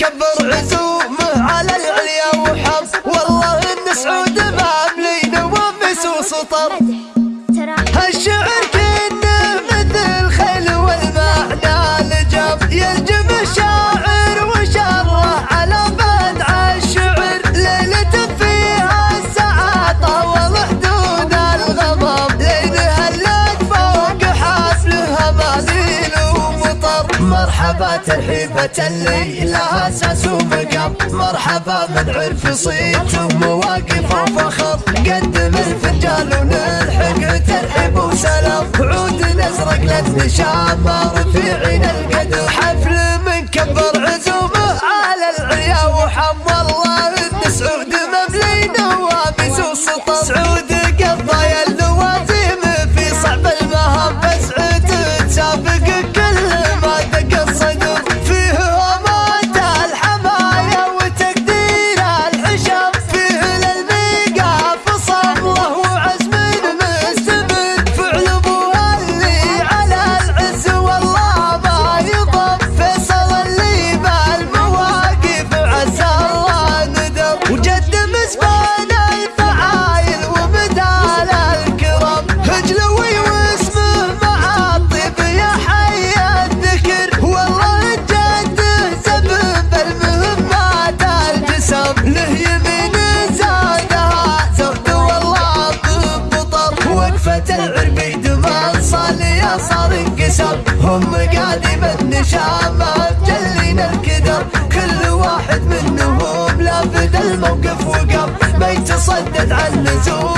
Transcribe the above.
كبر عزم مرحبا ترحيبة اللي لها أساس ومقام مرحبا من عرف صيت ومواقف وفخر قدم الفنجان ونلحق. ترحيب وسلام. عود ازرق للنشام رفيعنا القدر. حفل من كبر. صار انكسر. هم قادمة نشام ما مجلينا الكدر. كل واحد منهم لافت الموقف وقف ما يتصدد عن نزول